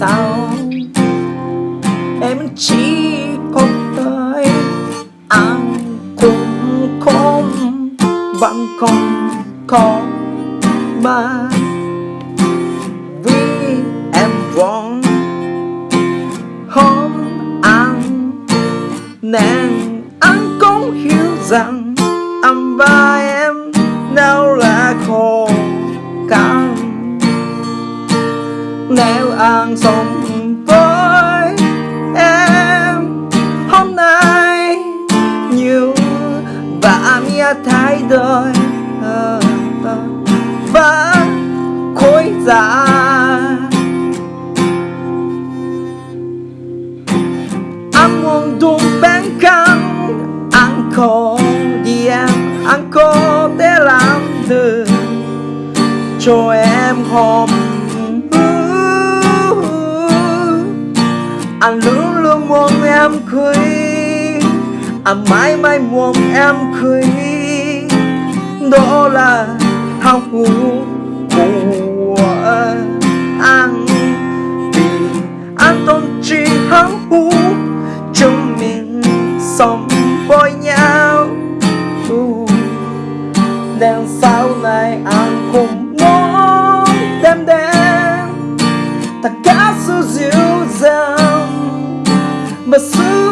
sao? Em chỉ có tới ăn cũng không, vẫn không có mà vì em vẫn hôm ăn, nên anh cũng hiểu rằng anh và em nào là khổ. Nếu anh sống với em, hôm nay như và mía thay đổi và khối ra anh muốn đúng bên cạnh anh có gì em anh có thể làm được. Cho em hôm anh luôn luôn muốn em cười anh mãi mãi muốn em cười đó là hạnh phúc của anh. Vì anh tôn chỉ hạnh phúc chúng mình sống với nhau. Ừ, Nên sau này anh cũng muốn đem đến But